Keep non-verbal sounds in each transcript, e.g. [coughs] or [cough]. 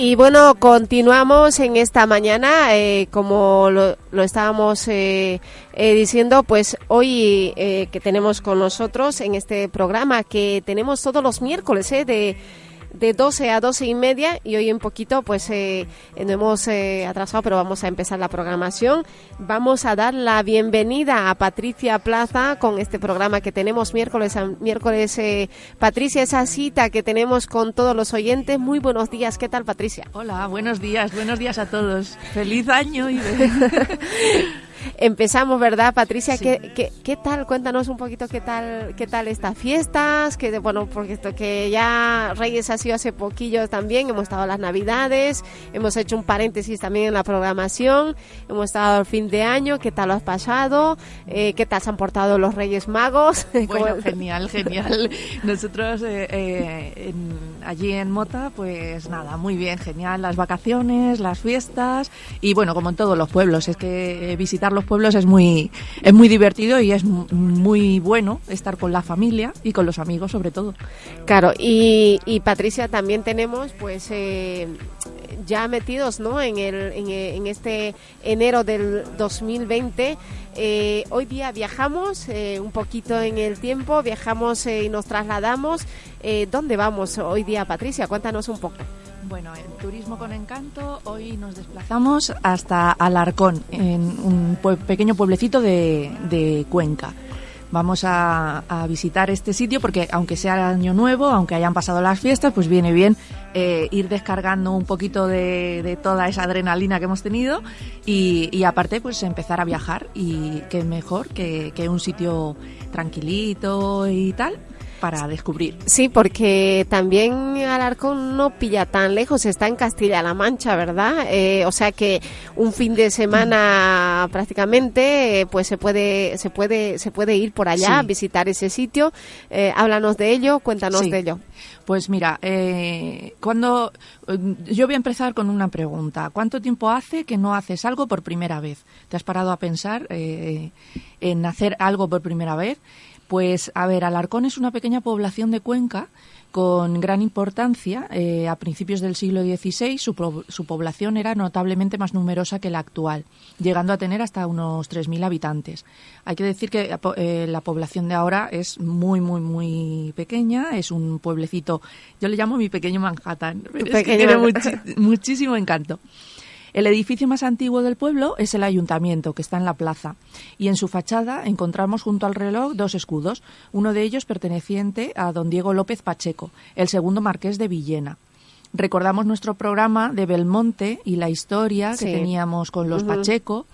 Y bueno, continuamos en esta mañana, eh, como lo, estábamos eh, eh, diciendo, pues hoy que tenemos con nosotros en este programa, que tenemos todos los miércoles de de 12 a 12 y media y hoy un poquito pues eh, no hemos eh, atrasado pero vamos a empezar la programación. Vamos a dar la bienvenida a Patricia Plaza con este programa que tenemos miércoles a miércoles eh, Patricia esa cita que tenemos con todos los oyentes. Muy buenos días. ¿qué tal Patricia? Hola buenos días buenos días a todos. Feliz año y [laughs] Empezamos, ¿verdad, Patricia? Sí. ¿Qué, ¿Qué, qué, tal? Cuéntanos un poquito qué tal qué tal estas fiestas, que bueno, porque esto que ya Reyes ha sido hace poquillo también, hemos estado las Navidades, hemos hecho un paréntesis también en la programación, hemos estado el fin de año, ¿qué tal lo has pasado? Eh, ¿Qué tal se han portado los Reyes Magos? [laughs] Bueno, genial, [laughs] genial. Nosotros eh, eh, en, allí en Mota, pues nada, muy bien, genial, las vacaciones, las fiestas y bueno, como en todos los pueblos, es que los pueblos es muy es muy divertido y es muy bueno estar con la familia y con los amigos sobre todo. Claro, y, y Patricia también tenemos pues eh, ya metidos ¿no? en, el, en, en, este enero del 2020. Eh, hoy día viajamos eh, un poquito en el tiempo, viajamos eh, y nos trasladamos. Eh, ¿Dónde vamos hoy día, Patricia? Cuéntanos un poco. Bueno, en Turismo con Encanto hoy nos desplazamos hasta Alarcón, en un pequeño pueblecito de, Cuenca. Vamos a, visitar este sitio porque aunque sea año nuevo, aunque hayan pasado las fiestas, pues viene bien eh, ir descargando un poquito de, toda esa adrenalina que hemos tenido y, aparte pues empezar a viajar y qué mejor que un sitio tranquilito y tal para descubrir. Sí, porque también Alarcón no pilla tan lejos, está en Castilla-La Mancha, ¿verdad? Eh, o sea que un fin de semana mm. prácticamente, eh, pues se puede, se puede, se puede ir por allá, sí. visitar ese sitio. Eh, háblanos de ello, cuéntanos sí. de ello. Pues mira, eh, cuando yo voy a empezar con una pregunta. ¿Cuánto tiempo hace que no haces algo por primera vez? ¿Te has parado a pensar eh, en hacer algo por primera vez? Pues, a ver, Alarcón es una pequeña población de Cuenca con gran importancia. Eh, a principios del siglo XVI su, su, población era notablemente más numerosa que la actual, llegando a tener hasta unos 3.000 habitantes. Hay que decir que eh, la población de ahora es muy, muy, muy pequeña. Es un pueblecito, yo le llamo mi pequeño Manhattan, pero [laughs] pequeño. es que tiene muchi muchísimo encanto. El edificio más antiguo del pueblo es el ayuntamiento, que está en la plaza, y en su fachada encontramos junto al reloj dos escudos, uno de ellos perteneciente a don Diego López Pacheco, el segundo marqués de Villena. Recordamos nuestro programa de Belmonte y la historia sí. que teníamos con los uh -huh. Pacheco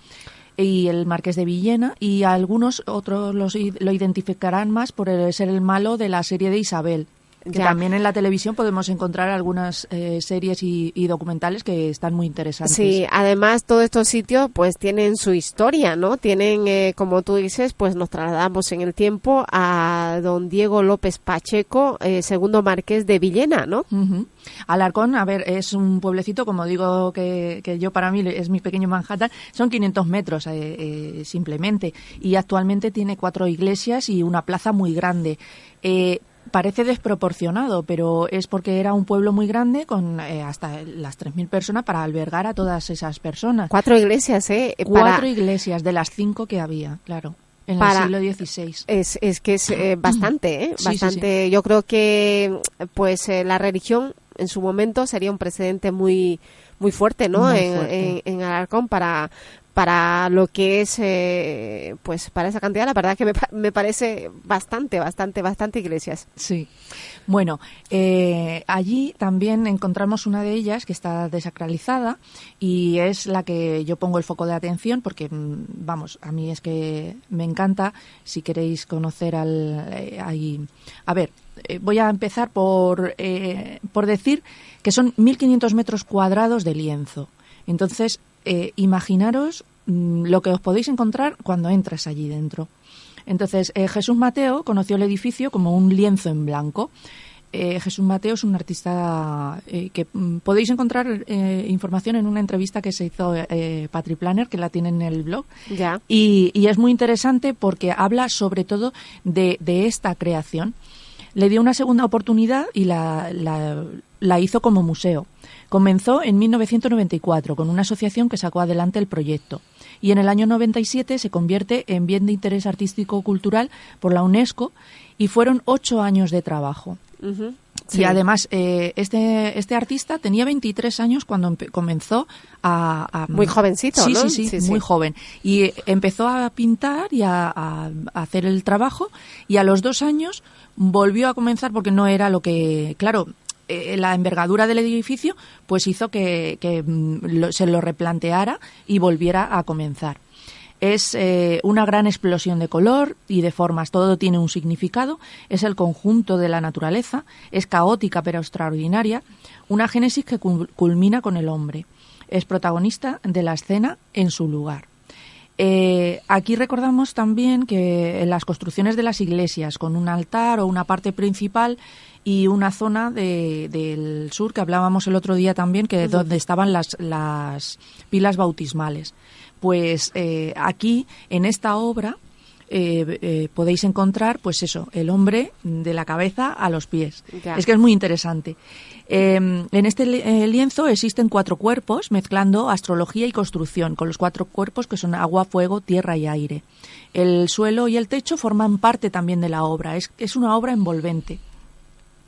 y el marqués de Villena y algunos otros los, lo identificarán más por ser el malo de la serie de Isabel, que ya. también en la televisión podemos encontrar algunas eh, series y, y, documentales que están muy interesantes. Sí, además todos estos sitios pues tienen su historia, ¿no? Tienen, eh, como tú dices, pues nos trasladamos en el tiempo a don Diego López Pacheco, eh, segundo marqués de Villena, ¿no? Uh -huh. Alarcón, a ver, es un pueblecito, como digo que, que, yo para mí es mi pequeño Manhattan, son 500 metros eh, simplemente y actualmente tiene cuatro iglesias y una plaza muy grande. Eh, parece desproporcionado, pero es porque era un pueblo muy grande con eh, hasta las 3.000 personas para albergar a todas esas personas. Cuatro iglesias, ¿eh? Cuatro para... iglesias de las cinco que había, claro. En para, el siglo XVI. Es, es que es eh, bastante, ¿eh? Bastante. Sí, sí, sí. Yo creo que pues eh, la religión en su momento sería un precedente muy muy fuerte, ¿no? Muy en. En, en, Alarcón para para lo que es, eh, pues para esa cantidad, la verdad que me, me, parece bastante, bastante, bastante iglesias. Sí. Bueno, eh, allí también encontramos una de ellas que está desacralizada y es la que yo pongo el foco de atención porque, mm, vamos, a mí es que me encanta. Si queréis conocer al... Eh, ahí, a ver, eh, voy a empezar por, eh, por decir que son 1.500 metros cuadrados de lienzo. Entonces, eh, imaginaros mmm, lo que os podéis encontrar cuando entras allí dentro. Entonces, eh, Jesús Mateo conoció el edificio como un lienzo en blanco. Eh, Jesús Mateo es un artista eh, que mm, podéis encontrar eh, información en una entrevista que se hizo Patri Planner, que la tiene en el blog. Ya. Y, y es muy interesante porque habla sobre todo de, de esta creación. Le dio una segunda oportunidad y la, la- la hizo como museo. Comenzó en 1994 con una asociación que sacó adelante el proyecto y en el año 97 se convierte en bien de interés artístico-cultural por la UNESCO y fueron ocho años de trabajo. Ujú. Y Sí. además, eh, este, este artista tenía 23 años cuando comenzó a, a- Muy jovencito, sí, ¿no? Sí, sí, Sí, sí. muy joven. Y eh, empezó a pintar y a hacer el trabajo y a los dos años volvió a comenzar porque no era lo que, claro, eh, la envergadura del edificio pues hizo que, que, mm, lo- se lo replanteara y volviera a comenzar. Es eh, una gran explosión de color y de formas, todo tiene un significado, es el conjunto de la naturaleza, es caótica pero extraordinaria, una génesis que cul- culmina con el hombre. Es protagonista de la escena en su lugar. Eh, aquí recordamos también que en las construcciones de las iglesias, con un altar o una parte principal y una zona de- del sur que hablábamos el otro día también, que donde estaban las, las pilas bautismales. Pues eh, aquí, en esta obra, eh, eh, podéis encontrar, pues eso, el hombre de la cabeza a los pies. Ya. Es que es muy interesante. Eh, en este eh, lienzo existen cuatro cuerpos mezclando astrología y construcción, con los cuatro cuerpos que son agua, fuego, tierra y aire. El suelo y el techo forman parte también de la obra. Es, es una obra envolvente.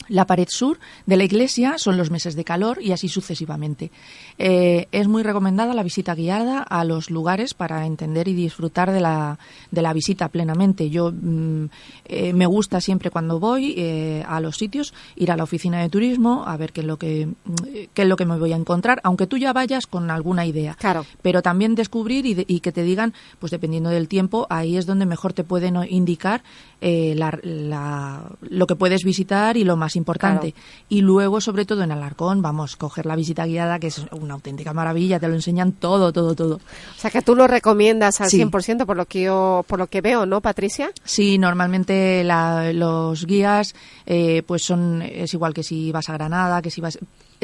La pared sur de la iglesia son los meses de calor y así sucesivamente. Eh, es muy recomendada la visita guiada a los lugares para entender y disfrutar de la, de la visita plenamente. Yo mm, eh, me gusta siempre cuando voy eh, a los sitios ir a la oficina de turismo a ver qué es lo que mm, qué es lo que me voy a encontrar, aunque tú ya vayas con alguna idea Claro. pero también descubrir y, de- y que te digan, pues dependiendo del tiempo, ahí es donde mejor te pueden indicar eh, la- la- lo que puedes visitar y lo más importante. Y luego, sobre todo en Alarcón, vamos, coger la visita guiada, que es una auténtica maravilla, te lo enseñan todo, todo, todo. O sea, que tú lo recomiendas al Sí. 100% por lo que yo por lo que veo, ¿no, Patricia? Sí, normalmente la- los guías, eh, pues son, es igual que si vas a Granada, que si vas,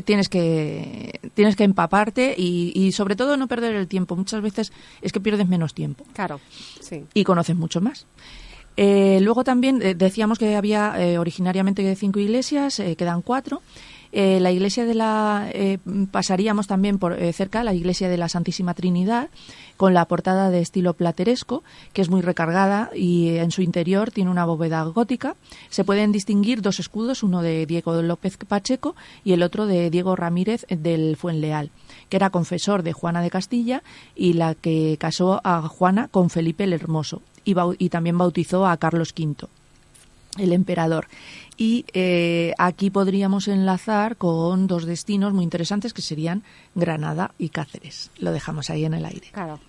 tienes que, tienes que empaparte y, y sobre todo no perder el tiempo. Muchas veces es que pierdes menos tiempo. Claro. Sí. y conoces mucho más. Eh, luego también eh, decíamos que había eh, originariamente cinco iglesias, quedan cuatro. La iglesia de la pasaríamos también por cerca la iglesia de la Santísima Trinidad con la portada de estilo plateresco que es muy recargada y en su interior tiene una bóveda gótica. Se pueden distinguir dos escudos, uno de Diego López Pacheco y el otro de Diego Ramírez del Fuenleal, que era confesor de Juana de Castilla y la que casó a Juana con Felipe el Hermoso y, también bautizó a Carlos V el emperador. Y eh, aquí podríamos enlazar con dos destinos muy interesantes que serían Granada y Cáceres. Lo dejamos ahí en el aire. Claro.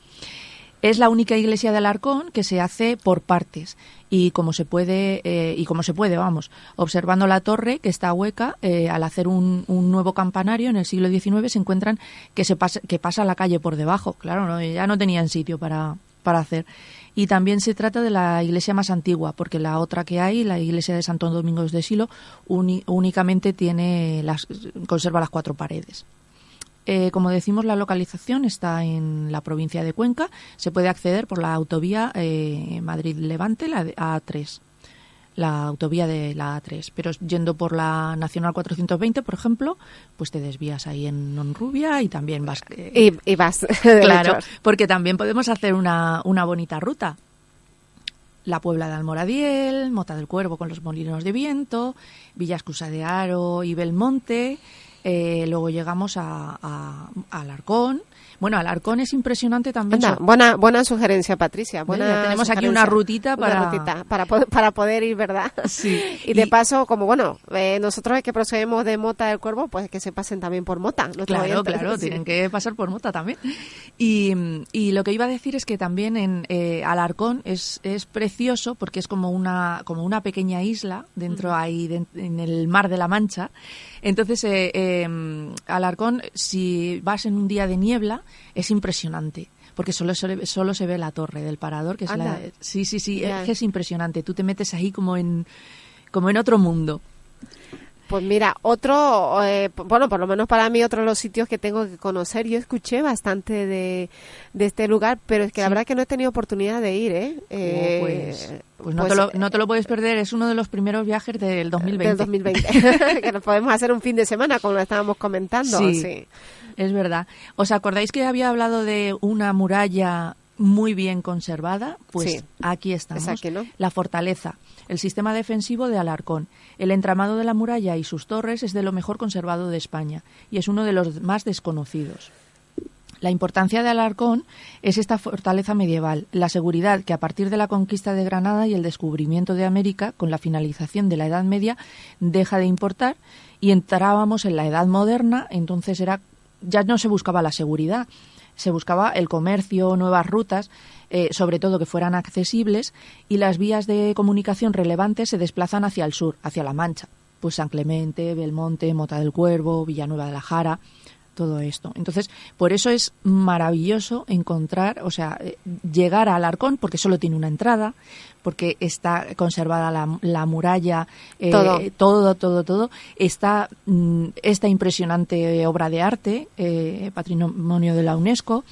Es la única iglesia de Alarcón que se hace por partes y como se puede eh, y como se puede, vamos, observando la torre que está hueca, eh, al hacer un, un nuevo campanario en el siglo XIX se encuentran que se pasa, que pasa la calle por debajo. Claro, ¿no? ya no tenían sitio para, para hacer. Y también se trata de la iglesia más antigua, porque la otra que hay, la iglesia de Santo Domingo de Silo, únicamente tiene las, conserva las cuatro paredes. Eh, como decimos, la localización está en la provincia de Cuenca. Se puede acceder por la autovía eh, Madrid-Levante, la de A3, la autovía de la A3. Pero yendo por la Nacional 420, por ejemplo, pues te desvías ahí en Nonrubia y también vas... eh, Y, y vas. [laughs] Claro, porque también podemos hacer una, una bonita ruta. La Puebla de Almoradiel, Mota del Cuervo con los molinos de viento, Villascusa de Aro y Belmonte. Eh, luego llegamos a, a, a Alarcón. Bueno, Alarcón es impresionante también. Anda, buena, buena sugerencia, Patricia. Buena Ya tenemos aquí una rutita Una para- rutita para, po- para poder ir, ¿verdad? Sí. [laughs] Y de paso, como bueno, eh, nosotros que procedemos de Mota del Cuervo, pues que se pasen también por Mota. Claro, oyentes. claro, [laughs] Sí. tienen que pasar por Mota también. Y, y lo que iba a decir es que también en eh, Alarcón es, es precioso porque es como una, como una pequeña isla dentro ahí de- en el mar de la Mancha. Entonces, eh, eh, Alarcón, si vas en un día de niebla, es impresionante. Porque solo, se- solo se ve la torre del parador, que es la... Sí, sí, sí, es que es impresionante. Tú te metes ahí como en, como en otro mundo. Pues mira, otro, eh, bueno, por lo menos para mí, otro de los sitios que tengo que conocer. Yo escuché bastante de, de este lugar, pero es que la verdad que no he tenido oportunidad de ir, ¿eh? Eh, Oh, pues pues no, pues, te lo, no te lo puedes perder, es uno de los primeros viajes del 2020. Del 2020. [laughs] [laughs] que nos podemos hacer un fin de semana, como lo estábamos comentando. Sí. sí. Es verdad. ¿Os acordáis que había hablado de una muralla muy bien conservada? Pues Sí. aquí estamos. Es aquí, ¿no? La fortaleza, el sistema defensivo de Alarcón. El entramado de la muralla y sus torres es de lo mejor conservado de España y es uno de los más desconocidos. La importancia de Alarcón es esta fortaleza medieval, la seguridad que a partir de la conquista de Granada y el descubrimiento de América, con la finalización de la Edad Media, deja de importar y entrábamos en la Edad Moderna, entonces era ya no se buscaba la seguridad, se buscaba el comercio, nuevas rutas, eh, sobre todo que fueran accesibles y las vías de comunicación relevantes se desplazan hacia el sur, hacia La Mancha, pues San Clemente, Belmonte, Mota del Cuervo, Villanueva de la Jara, todo esto. Entonces, por eso es maravilloso encontrar, o sea, eh, llegar a Alarcón, porque solo tiene una entrada, porque está conservada la, la muralla, eh, Todo. todo, todo, todo. Está mm, esta impresionante obra de arte, eh, patrimonio de la UNESCO.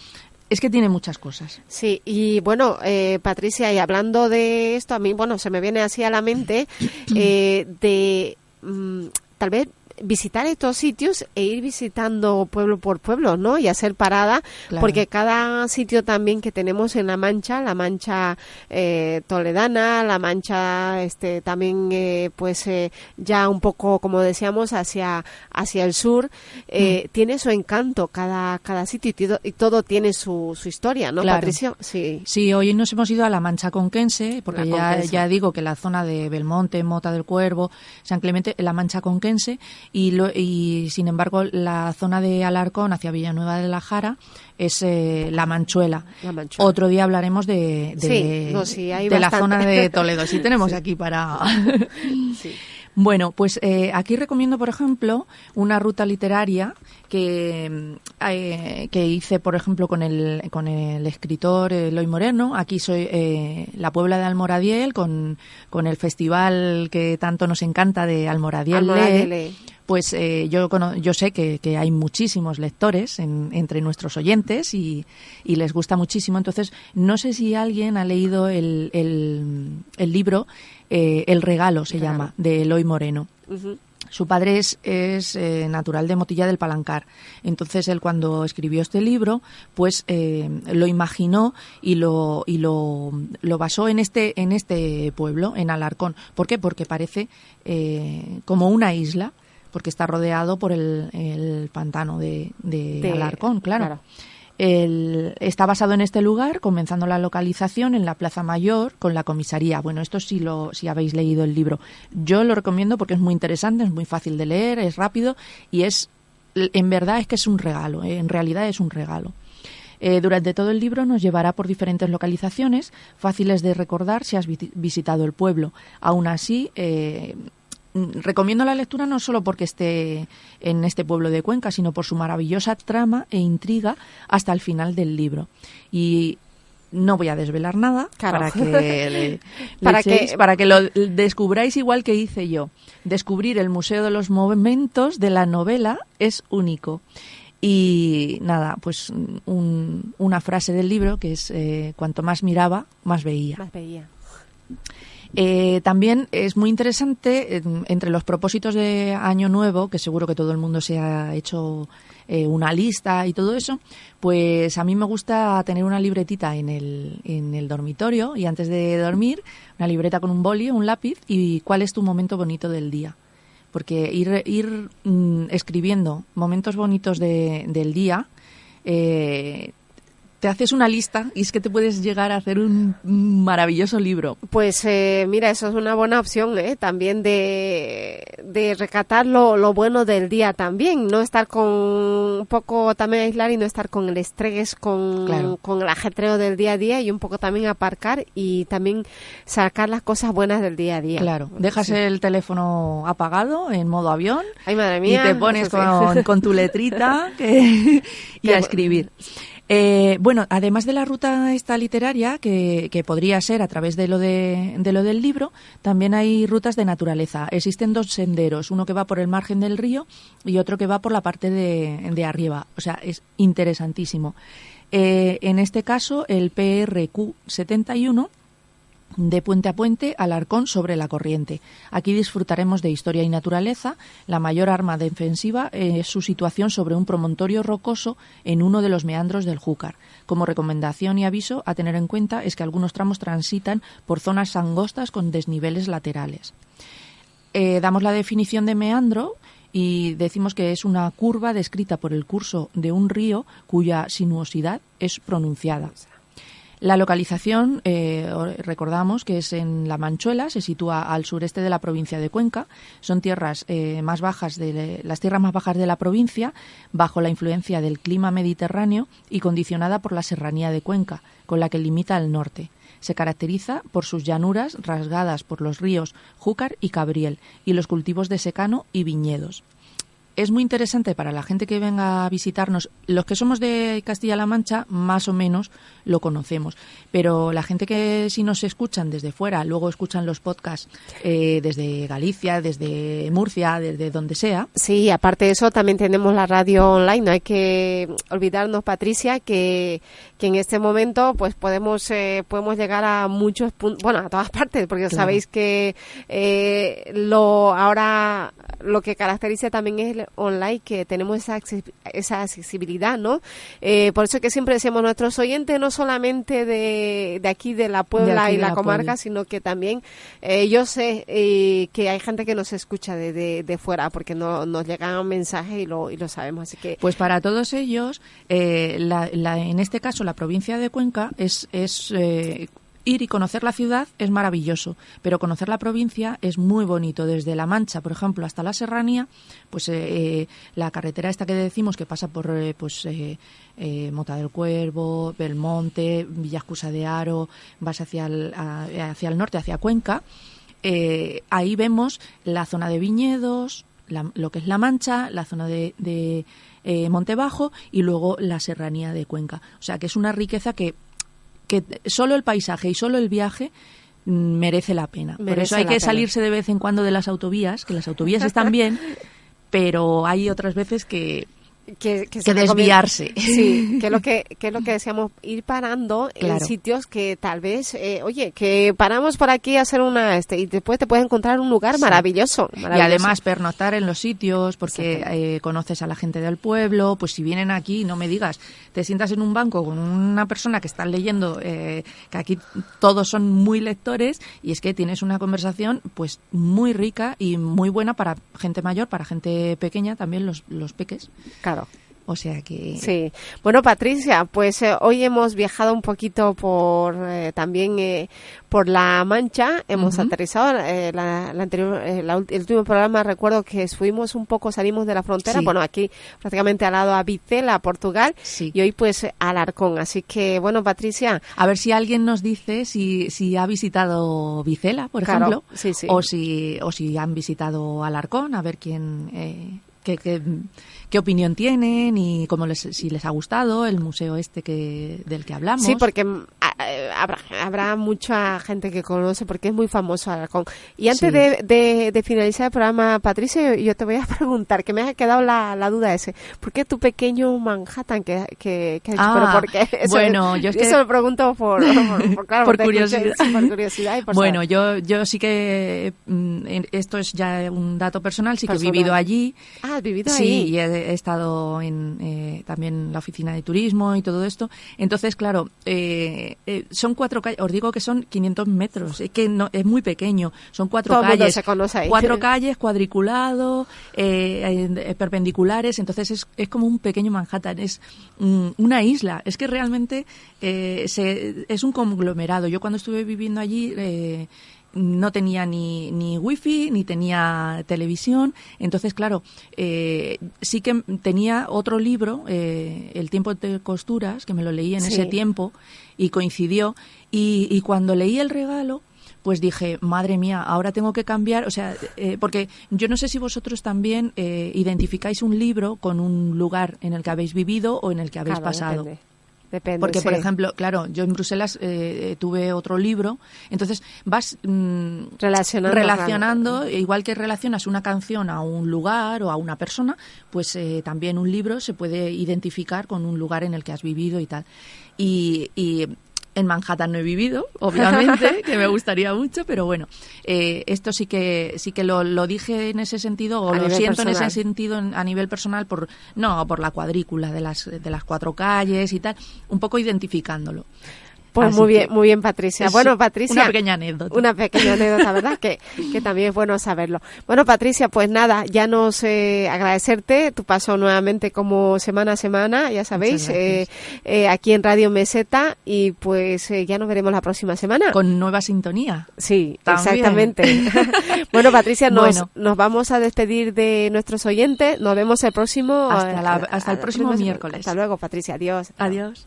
Es que tiene muchas cosas. Sí, y bueno, eh, Patricia, y hablando de esto, a mí, bueno, se me viene así a la mente [coughs] eh, de mm, tal vez visitar estos sitios e ir visitando pueblo por pueblo, ¿no? Y hacer parada, Claro. porque cada sitio también que tenemos en La Mancha, la Mancha eh, toledana, la Mancha este también eh, pues eh, ya un poco como decíamos hacia hacia el sur, eh, tiene su encanto cada cada sitio y todo, y todo tiene su, su historia, ¿no, Claro. Patricio? Sí. Sí, hoy nos hemos ido a la Mancha Conquense, porque ya digo que la zona de Belmonte, Mota del Cuervo, San Clemente, la Mancha Conquense, y, lo- y sin embargo la zona de Alarcón hacia Villanueva de la Jara es eh, la Manchuela. La Manchuela. Otro día hablaremos de, de, Sí, no, sí, hay de la zona de [laughs] Toledo. Sí, tenemos aquí para... [laughs] Bueno, pues eh, aquí recomiendo, por ejemplo, una ruta literaria que, eh, que hice, por ejemplo, con el, con el escritor eh, Eloy Moreno. Aquí soy eh, la Puebla de Almoradiel, con, con el festival que tanto nos encanta de Almoradiel, Almoradiel Lee. Lee. Pues eh, yo, cono- yo sé que, que hay muchísimos lectores en- entre nuestros oyentes y, y les gusta muchísimo. Entonces, no sé si alguien ha leído el, el, el libro eh, El regalo, se llama, de Eloy Moreno. Su padre es, es, eh, natural de Motilla del Palancar. Entonces él cuando escribió este libro, pues eh, lo imaginó y lo y lo, lo basó en este en este pueblo, en Alarcón. ¿Por qué? Porque parece eh, como una isla, porque está rodeado por el, el pantano de, de De- Alarcón, claro. claro. El- está basado en este lugar, comenzando la localización en la Plaza Mayor con la comisaría. Bueno, esto sí lo si habéis leído el libro. Yo lo recomiendo porque es muy interesante, es muy fácil de leer, es rápido y es en verdad es que es un regalo, eh, en realidad es un regalo. Eh, durante todo el libro nos llevará por diferentes localizaciones fáciles de recordar si has visi- visitado el pueblo. Aún así, eh, recomiendo la lectura no solo porque esté en este pueblo de Cuenca, sino por su maravillosa trama e intriga hasta el final del libro. Y no voy a desvelar nada Claro. para que le- [laughs] le Para que- para que lo descubráis igual que hice yo. Descubrir el Museo de los Momentos de la novela es único. Y nada, pues un- una frase del libro que es eh, cuanto más miraba, más veía. Más veía. Eh, también es muy interesante, eh, entre los propósitos de Año Nuevo, que seguro que todo el mundo se ha hecho eh, una lista y todo eso, pues a mí me gusta tener una libretita en el, en el dormitorio y antes de dormir, una libreta con un boli, un lápiz y cuál es tu momento bonito del día. Porque ir, ir mm, escribiendo momentos bonitos de- del día eh, te haces una lista y es que te puedes llegar a hacer un maravilloso libro. Pues eh, mira, eso es una buena opción, ¿eh? También de, de recatar lo, lo bueno del día también, no estar con un poco también aislar y no estar con el estrés, con, Claro. con el ajetreo del día a día y un poco también aparcar y también sacar las cosas buenas del día a día. Claro, dejas Sí. el teléfono apagado en modo avión Ay, madre y mía. te pones sí. con, con tu letrita [laughs] que- y a escribir. Eh, bueno, además de la ruta esta literaria, que, podría ser a través de lo, de, de lo del libro, también hay rutas de naturaleza. Existen dos senderos, uno que va por el margen del río y otro que va por la parte de, de arriba. O sea, es interesantísimo. Eh, en este caso, el PRQ 71 de puente a puente Alarcón sobre la corriente. Aquí disfrutaremos de historia y naturaleza. La mayor arma defensiva es su situación sobre un promontorio rocoso en uno de los meandros del Júcar. Como recomendación y aviso a tener en cuenta es que algunos tramos transitan por zonas angostas con desniveles laterales. Eh, damos la definición de meandro y decimos que es una curva descrita por el curso de un río cuya sinuosidad es pronunciada. La localización, eh, recordamos que es en La Manchuela, se sitúa al sureste de la provincia de Cuenca. Son tierras eh, más bajas de las tierras más bajas de la provincia, bajo la influencia del clima mediterráneo y condicionada por la serranía de Cuenca, con la que limita al norte. Se caracteriza por sus llanuras rasgadas por los ríos Júcar y Cabriel y los cultivos de secano y viñedos es muy interesante para la gente que venga a visitarnos. Los que somos de Castilla-La Mancha, más o menos lo conocemos. Pero la gente que si nos escuchan desde fuera, luego escuchan los podcasts eh, desde Galicia, desde Murcia, desde donde sea. Sí, aparte de eso, también tenemos la radio online. No hay que olvidarnos, Patricia, que, que en este momento pues podemos, eh, podemos llegar a muchos puntos, bueno, a todas partes, porque sabéis que eh, lo ahora lo que caracteriza también es el online, que tenemos esa, esa accesibilidad, ¿no? Eh, por eso que siempre decimos nuestros oyentes, no solamente de, de aquí, de la Puebla y la, comarca, sino que también eh, yo sé eh, que hay gente que nos escucha de, de, fuera, porque no, nos llegan mensajes y lo, y lo sabemos. Así que Pues para todos ellos, la, la, en este caso, la provincia de Cuenca es, es ir y conocer la ciudad es maravilloso, pero conocer la provincia es muy bonito. Desde La Mancha, por ejemplo, hasta la Serranía, pues eh, eh, la carretera esta que decimos que pasa por eh, pues Mota del Cuervo, Belmonte, Villascusa de Aro, vas hacia el, hacia el norte, hacia Cuenca, ahí vemos la zona de viñedos, lo que es La Mancha, la zona de, de Montebajo y luego la Serranía de Cuenca. O sea que es una riqueza que que solo el paisaje y solo el viaje mm, merece la pena. Por eso hay que salirse de vez en cuando de las autovías, que las autovías están bien, [laughs] pero hay otras veces que que, desviarse. Sí, [laughs] que es lo que, que es lo que decíamos, ir parando en sitios que tal vez, eh, oye, que paramos por aquí a hacer una, este, y después te puedes encontrar un lugar maravilloso, Y además pernoctar en los sitios, porque eh, conoces a la gente del pueblo, pues si vienen aquí, no me digas, te sientas en un banco con una persona que está leyendo, eh, que aquí todos son muy lectores, y es que tienes una conversación pues muy rica y muy buena para gente mayor, para gente pequeña, también los, los peques. Claro. O sea que... Sí. Bueno, Patricia, pues eh, hoy hemos viajado un poquito por eh, también eh, por La Mancha. Hemos aterrizado la, anterior, el último programa, recuerdo que fuimos un poco, salimos de la frontera, bueno, aquí prácticamente al lado a Vicela, Portugal, y hoy pues Alarcón. Así que, bueno, Patricia... A ver si alguien nos dice si, si ha visitado Vicela, por ejemplo, o, si, o si han visitado Alarcón, a ver quién... qué, qué opinión tienen y cómo les, si les ha gustado el museo este que del que hablamos. Sí, porque habrá, habrá mucha gente que conoce porque es muy famoso Alarcón. Y antes de, de, finalizar el programa, Patricia, yo te voy a [laughs] preguntar, que me ha quedado la, la duda ese, ¿por qué tu pequeño Manhattan que, que, que ah, por qué? bueno, yo es que... Eso lo pregunto por, por, [laughs] curiosidad. por curiosidad y por bueno, yo, yo sí que, mm, esto es ya un dato personal, sí que he vivido allí. Ah, has vivido sí, ahí. Sí, he estado en eh, también la oficina de turismo y todo esto. Entonces, claro, eh, eh, son cuatro calles, os digo que son 500 metros, es que no, es muy pequeño, son cuatro calles, cuatro calles cuadriculado, perpendiculares, entonces es, es como un pequeño Manhattan, es mm, una isla, es que realmente se, es un conglomerado. Yo cuando estuve viviendo allí no tenía ni, ni wifi, ni tenía televisión. Entonces, claro, eh, sí que tenía otro libro, eh, El tiempo de costuras, que me lo leí en ese tiempo y coincidió. Y, y, cuando leí el regalo, pues dije, madre mía, ahora tengo que cambiar, o sea, eh, porque yo no sé si vosotros también identificáis un libro con un lugar en el que habéis vivido o en el que habéis pasado. Depende, Porque, por ejemplo, claro, yo en Bruselas eh, tuve otro libro, entonces vas mm, Relacionando, relacionando, igual que relacionas una canción a un lugar o a una persona, pues eh, también un libro se puede identificar con un lugar en el que has vivido y tal. Y, y en Manhattan no he vivido, obviamente, [laughs] que me gustaría mucho, pero bueno, eh, esto sí que sí que lo, lo dije en ese sentido o A lo siento en ese sentido en- a nivel personal por no por la cuadrícula de las de las cuatro calles y tal, un poco identificándolo. Pues Así muy bien, muy bien, Patricia. Bueno, Patricia. una pequeña anécdota. Una pequeña anécdota, ¿verdad? que, que también es bueno saberlo. Bueno, Patricia, pues nada, ya nos eh, agradecerte tu paso nuevamente como semana a semana, ya sabéis, eh, eh, aquí en Radio Meseta y pues eh, ya nos veremos la próxima semana. Con nueva sintonía. Sí, También. exactamente. [laughs] bueno, Patricia, nos, Bueno. nos vamos a despedir de nuestros oyentes. Nos vemos el próximo. Hasta la- eh, hasta el próximo miércoles. Hasta luego, Patricia. Adiós. Adiós.